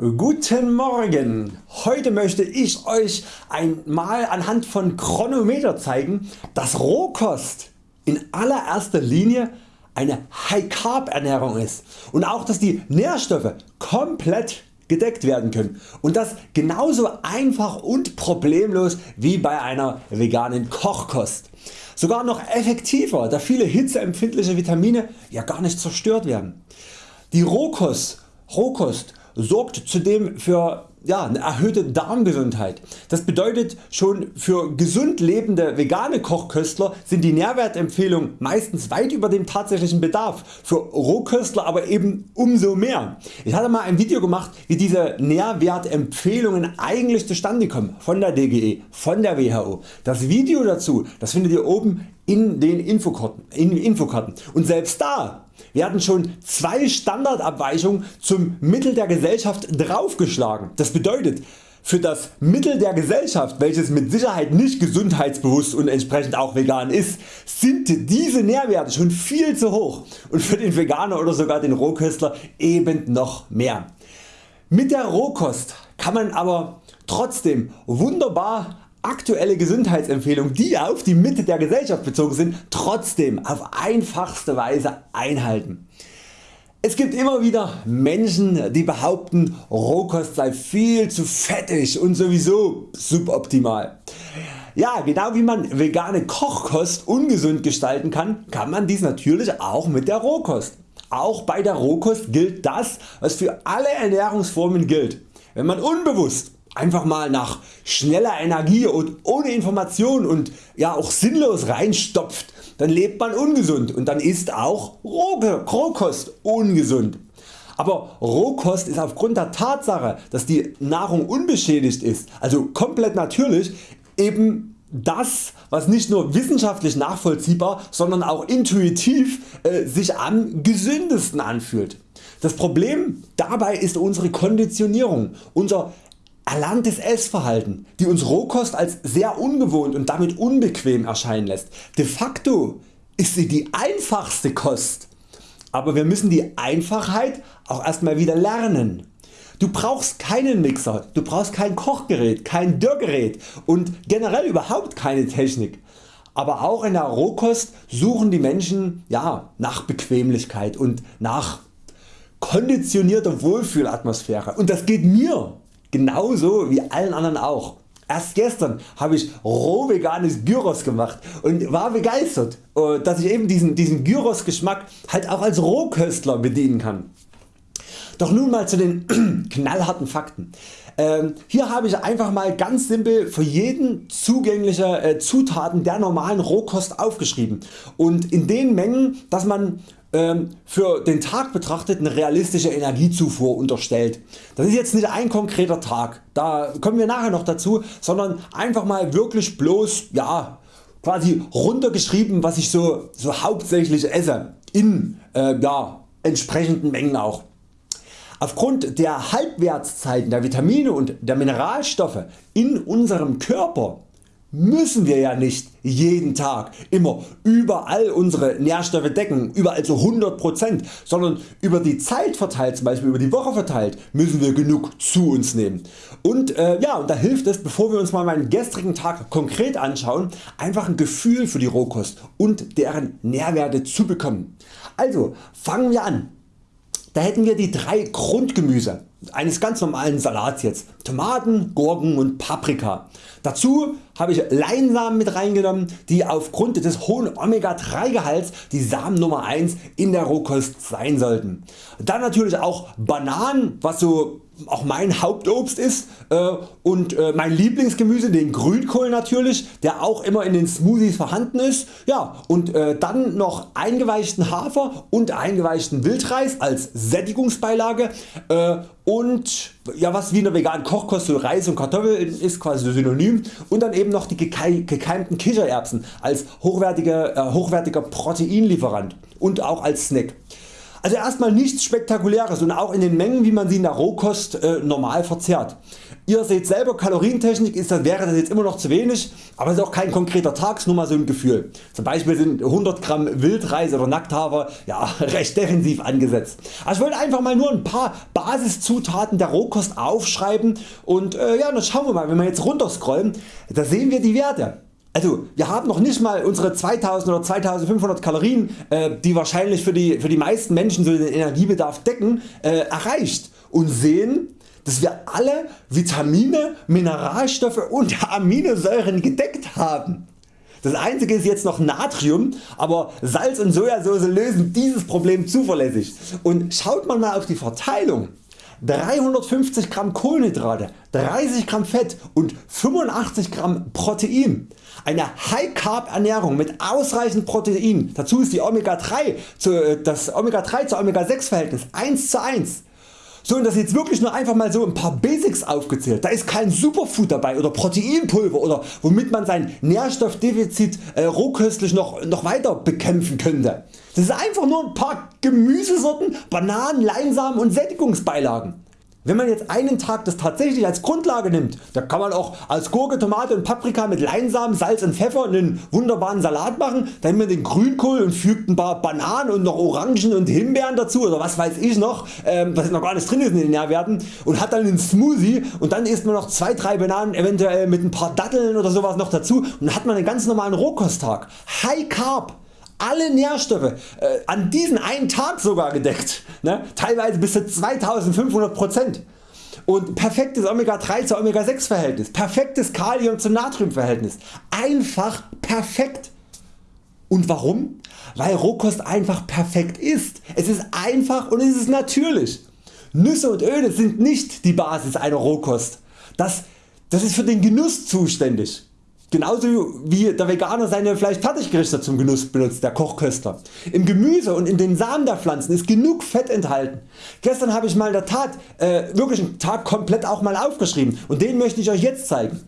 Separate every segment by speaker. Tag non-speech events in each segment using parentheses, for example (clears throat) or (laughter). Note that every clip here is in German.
Speaker 1: Guten Morgen! Heute möchte ich Euch einmal anhand von Chronometer zeigen, dass Rohkost in allererster Linie eine High Carb Ernährung ist und auch dass die Nährstoffe komplett gedeckt werden können und das genauso einfach und problemlos wie bei einer veganen Kochkost. Sogar noch effektiver da viele hitzeempfindliche Vitamine ja gar nicht zerstört werden. Die Rohkost, Rohkost sorgt zudem für ja, eine erhöhte Darmgesundheit. Das bedeutet schon für gesund lebende vegane Kochköstler sind die Nährwertempfehlungen meistens weit über dem tatsächlichen Bedarf, für Rohköstler aber eben umso mehr. Ich hatte mal ein Video gemacht wie diese Nährwertempfehlungen eigentlich zustande kommen von der DGE, von der WHO. Das Video dazu das findet ihr oben in den Infokarten, in Infokarten. und selbst da werden schon zwei Standardabweichungen zum Mittel der Gesellschaft draufgeschlagen. Das bedeutet für das Mittel der Gesellschaft, welches mit Sicherheit nicht gesundheitsbewusst und entsprechend auch vegan ist, sind diese Nährwerte schon viel zu hoch und für den Veganer oder sogar den Rohköstler eben noch mehr. Mit der Rohkost kann man aber trotzdem wunderbar aktuelle Gesundheitsempfehlungen die auf die Mitte der Gesellschaft bezogen sind trotzdem auf einfachste Weise einhalten. Es gibt immer wieder Menschen die behaupten Rohkost sei viel zu fettig und sowieso suboptimal. Ja, genau wie man vegane Kochkost ungesund gestalten kann, kann man dies natürlich auch mit der Rohkost. Auch bei der Rohkost gilt das was für alle Ernährungsformen gilt. Wenn man unbewusst einfach mal nach schneller Energie und ohne Information und ja auch sinnlos reinstopft, dann lebt man ungesund und dann ist auch Rohkost ungesund. Aber Rohkost ist aufgrund der Tatsache dass die Nahrung unbeschädigt ist, also komplett natürlich, eben das was nicht nur wissenschaftlich nachvollziehbar, sondern auch intuitiv äh, sich am gesündesten anfühlt. Das Problem dabei ist unsere Konditionierung, unser erlerntes Essverhalten, die uns Rohkost als sehr ungewohnt und damit unbequem erscheinen lässt. De facto ist sie die einfachste Kost, aber wir müssen die Einfachheit auch erstmal wieder lernen. Du brauchst keinen Mixer, du brauchst kein Kochgerät, kein Dörrgerät und generell überhaupt keine Technik. Aber auch in der Rohkost suchen die Menschen ja, nach Bequemlichkeit und nach konditionierter Wohlfühlatmosphäre und das geht mir genauso wie allen anderen auch. Erst gestern habe ich roh veganes Gyros gemacht und war begeistert äh, dass ich eben diesen, diesen Gyros Geschmack halt auch als Rohköstler bedienen kann. Doch nun mal zu den (clears throat) knallharten Fakten. Ähm, hier habe ich einfach mal ganz simpel für jeden zugängliche äh, Zutaten der normalen Rohkost aufgeschrieben und in den Mengen dass man für den Tag betrachtet eine realistische Energiezufuhr unterstellt. Das ist jetzt nicht ein konkreter Tag, da kommen wir nachher noch dazu, sondern einfach mal wirklich bloß ja, quasi runtergeschrieben was ich so, so hauptsächlich esse in äh, ja, entsprechenden Mengen auch. Aufgrund der Halbwertszeiten der Vitamine und der Mineralstoffe in unserem Körper müssen wir ja nicht jeden Tag immer überall unsere Nährstoffe decken, überall zu 100%, sondern über die Zeit verteilt, zum Beispiel über die Woche verteilt, müssen wir genug zu uns nehmen. Und äh, ja, und da hilft es, bevor wir uns mal meinen gestrigen Tag konkret anschauen, einfach ein Gefühl für die Rohkost und deren Nährwerte zu bekommen. Also fangen wir an. Da hätten wir die drei Grundgemüse eines ganz normalen Salats jetzt. Tomaten, Gurken und Paprika. Dazu habe ich Leinsamen mit reingenommen, die aufgrund des hohen Omega 3 Gehalts die Samen Nummer 1 in der Rohkost sein sollten. Dann natürlich auch Bananen, was so auch mein Hauptobst ist äh, und äh, mein Lieblingsgemüse den Grünkohl natürlich, der auch immer in den Smoothies vorhanden ist. Ja, und äh, dann noch eingeweichten Hafer und eingeweichten Wildreis als Sättigungsbeilage und ja, was wie in der Kochkost so Reis und Kartoffeln ist quasi synonym und dann eben noch die gekeimten Kichererbsen als hochwertiger, hochwertiger Proteinlieferant und auch als Snack. Also erstmal nichts spektakuläres und auch in den Mengen wie man sie in der Rohkost äh, normal verzehrt. Ihr seht selber Kalorientechnik ist das, wäre das jetzt immer noch zu wenig, aber es ist auch kein konkreter Tag, nur mal so ein Gefühl. Zum Beispiel sind 100 Gramm Wildreis oder Nackthafer ja, (laughs) recht defensiv angesetzt. Also ich wollte einfach mal nur ein paar Basiszutaten der Rohkost aufschreiben und äh, ja, dann schauen wir mal, wenn wir jetzt runterscrollen, da sehen wir die Werte. Also wir haben noch nicht mal unsere 2000 oder 2500 Kalorien äh, die wahrscheinlich für die, für die meisten Menschen so den Energiebedarf decken äh, erreicht und sehen dass wir alle Vitamine, Mineralstoffe und (laughs) Aminosäuren gedeckt haben. Das einzige ist jetzt noch Natrium, aber Salz und Sojasauce lösen dieses Problem zuverlässig. Und schaut man mal auf die Verteilung. 350 Gramm Kohlenhydrate, 30 Gramm Fett und 85 Gramm Protein. Eine High Carb Ernährung mit ausreichend Protein, dazu ist die Omega 3 zu, äh, das Omega 3 zu Omega 6 Verhältnis 1 zu 1. So und das jetzt wirklich nur einfach mal so ein paar Basics aufgezählt. Da ist kein Superfood dabei oder Proteinpulver oder womit man sein Nährstoffdefizit äh, rohköstlich noch, noch weiter bekämpfen könnte. Das ist einfach nur ein paar Gemüsesorten, Bananen, Leinsamen und Sättigungsbeilagen. Wenn man jetzt einen Tag das tatsächlich als Grundlage nimmt, da kann man auch als Gurke, Tomate und Paprika mit Leinsamen, Salz und Pfeffer einen wunderbaren Salat machen, dann nimmt man den Grünkohl und fügt ein paar Bananen und noch Orangen und Himbeeren dazu oder was weiß ich noch, ähm, was noch gar nicht drin ist in den Nährwerten und hat dann einen Smoothie und dann isst man noch 2-3 Bananen eventuell mit ein paar Datteln oder sowas noch dazu und dann hat man einen ganz normalen Rohkosttag. High Carb alle Nährstoffe äh, an diesen einen Tag sogar gedeckt, ne? teilweise bis zu 2500% und perfektes Omega 3 zu Omega 6 Verhältnis, perfektes Kalium zu Natrium Verhältnis, einfach perfekt. Und warum? Weil Rohkost einfach perfekt ist. Es ist einfach und es ist natürlich. Nüsse und Öle sind nicht die Basis einer Rohkost. Das, das ist für den Genuss zuständig. Genauso wie der Veganer seine Fleischfertiggerichte zum Genuss benutzt, der Kochköster. Im Gemüse und in den Samen der Pflanzen ist genug Fett enthalten. Gestern habe ich mal in der Tat äh, wirklich einen Tag komplett auch mal aufgeschrieben und den möchte ich Euch jetzt zeigen.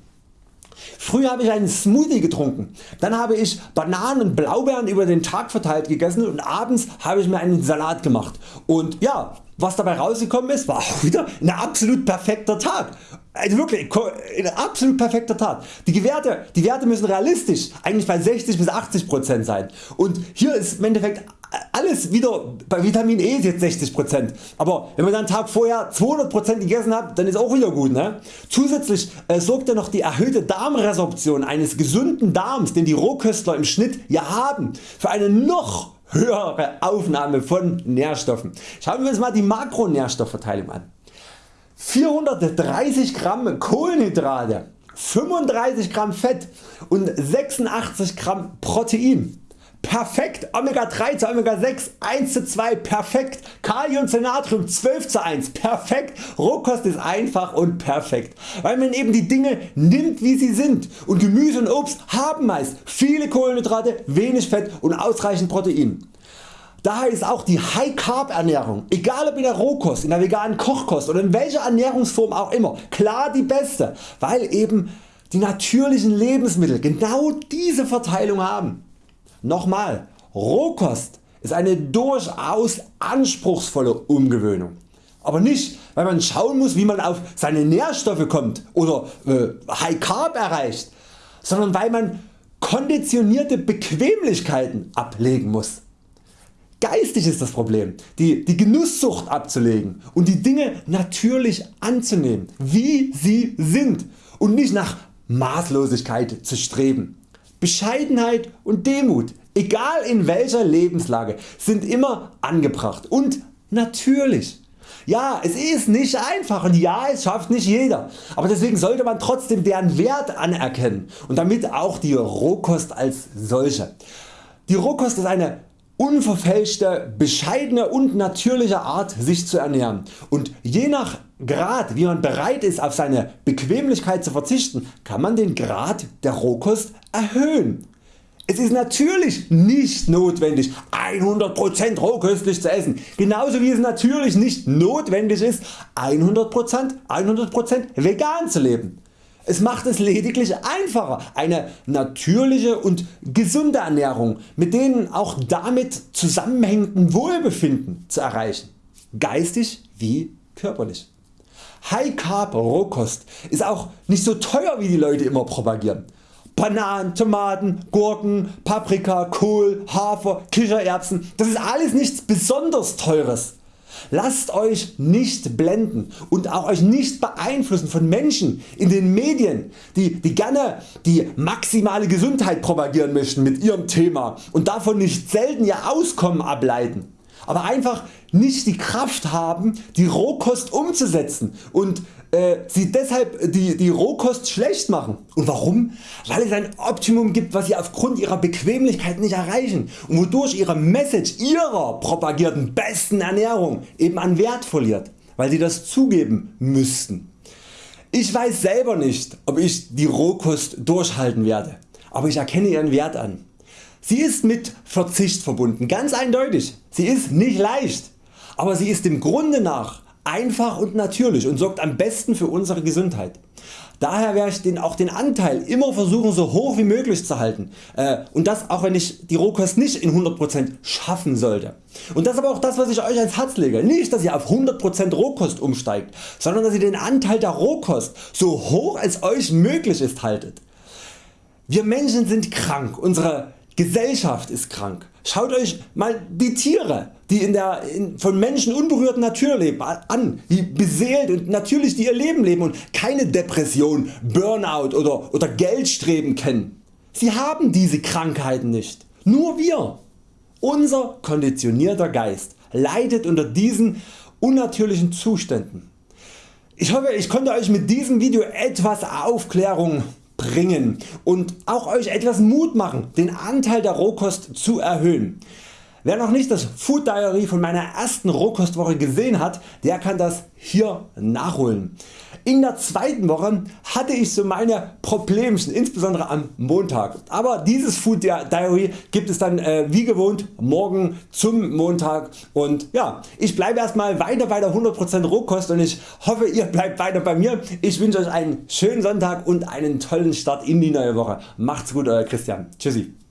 Speaker 1: Früher habe ich einen Smoothie getrunken, dann habe ich Bananen und Blaubeeren über den Tag verteilt gegessen und abends habe ich mir einen Salat gemacht und ja, was dabei rausgekommen ist, war (laughs) auch wieder ein absolut perfekter Tag. Also wirklich ein absolut perfekter Tag. Die Werte, die Werte müssen realistisch eigentlich bei 60 bis 80% sein und hier ist im Endeffekt alles wieder bei Vitamin E ist jetzt 60%, aber wenn man dann Tag vorher 200% gegessen hat, dann ist auch wieder gut. Ne? Zusätzlich äh, sorgt ja noch die erhöhte Darmresorption eines gesunden Darms, den die Rohköstler im Schnitt ja haben, für eine noch höhere Aufnahme von Nährstoffen. Schauen wir uns mal die Makronährstoffverteilung an. 430 Gramm Kohlenhydrate, 35 Gramm Fett und 86 Gramm Protein. Perfekt, Omega 3 zu Omega 6 1 zu 2 perfekt, Kalium zu Natrium 12 zu 1 perfekt, Rohkost ist einfach und perfekt, weil man eben die Dinge nimmt wie sie sind und Gemüse und Obst haben meist viele Kohlenhydrate, wenig Fett und ausreichend Protein. Daher ist auch die High Carb Ernährung, egal ob in der Rohkost, in der veganen Kochkost oder in welcher Ernährungsform auch immer, klar die beste, weil eben die natürlichen Lebensmittel genau diese Verteilung haben. Nochmal, Rohkost ist eine durchaus anspruchsvolle Umgewöhnung. Aber nicht weil man schauen muss wie man auf seine Nährstoffe kommt oder äh, High Carb erreicht, sondern weil man konditionierte Bequemlichkeiten ablegen muss. Geistig ist das Problem, die, die Genusssucht abzulegen und die Dinge natürlich anzunehmen, wie sie sind und nicht nach Maßlosigkeit zu streben. Bescheidenheit und Demut, egal in welcher Lebenslage, sind immer angebracht und natürlich. Ja, es ist nicht einfach und ja, es schafft nicht jeder, aber deswegen sollte man trotzdem deren Wert anerkennen und damit auch die Rohkost als solche. Die Rohkost ist eine unverfälschte, bescheidene und natürliche Art sich zu ernähren und je nach Grad wie man bereit ist auf seine Bequemlichkeit zu verzichten kann man den Grad der Rohkost erhöhen. Es ist natürlich nicht notwendig 100% rohköstlich zu essen, genauso wie es natürlich nicht notwendig ist 100%, 100 vegan zu leben. Es macht es lediglich einfacher eine natürliche und gesunde Ernährung mit den auch damit zusammenhängenden Wohlbefinden zu erreichen, geistig wie körperlich. High Carb Rohkost ist auch nicht so teuer wie die Leute immer propagieren. Bananen, Tomaten, Gurken, Paprika, Kohl, Hafer, Kichererbsen, das ist alles nichts besonders teures. Lasst Euch nicht blenden und auch Euch nicht beeinflussen von Menschen in den Medien die, die gerne die maximale Gesundheit propagieren möchten mit ihrem Thema und davon nicht selten ihr Auskommen ableiten aber einfach nicht die Kraft haben die Rohkost umzusetzen und äh, sie deshalb die, die Rohkost schlecht machen. Und warum? Weil es ein Optimum gibt was sie aufgrund ihrer Bequemlichkeit nicht erreichen und wodurch ihre Message ihrer propagierten besten Ernährung eben an Wert verliert, weil sie das zugeben müssten. Ich weiß selber nicht ob ich die Rohkost durchhalten werde, aber ich erkenne ihren Wert an. Sie ist mit Verzicht verbunden, ganz eindeutig. Sie ist nicht leicht, aber sie ist dem Grunde nach einfach und natürlich und sorgt am besten für unsere Gesundheit. Daher werde ich den, auch den Anteil immer versuchen so hoch wie möglich zu halten äh, und das auch wenn ich die Rohkost nicht in 100% schaffen sollte. Und das ist aber auch das was ich Euch ans Herz lege. Nicht dass ihr auf 100% Rohkost umsteigt, sondern dass ihr den Anteil der Rohkost so hoch als Euch möglich ist haltet. Wir Menschen sind krank, unsere Gesellschaft ist krank. Schaut Euch mal die Tiere die in der in, von Menschen unberührten Natur leben an, die beseelt und natürlich die ihr Leben leben und keine Depression, Burnout oder, oder Geldstreben kennen. Sie haben diese Krankheiten nicht. Nur wir. Unser konditionierter Geist leidet unter diesen unnatürlichen Zuständen. Ich hoffe ich konnte Euch mit diesem Video etwas Aufklärung bringen und auch Euch etwas Mut machen den Anteil der Rohkost zu erhöhen. Wer noch nicht das Food Diary von meiner ersten Rohkostwoche gesehen hat, der kann das hier nachholen. In der zweiten Woche hatte ich so meine Problemchen, insbesondere am Montag. Aber dieses Food Diary gibt es dann äh, wie gewohnt morgen zum Montag und ja, ich bleibe erstmal weiter bei der 100% Rohkost und ich hoffe ihr bleibt weiter bei mir. Ich wünsche Euch einen schönen Sonntag und einen tollen Start in die neue Woche. Macht's gut Euer Christian. Tschüssi.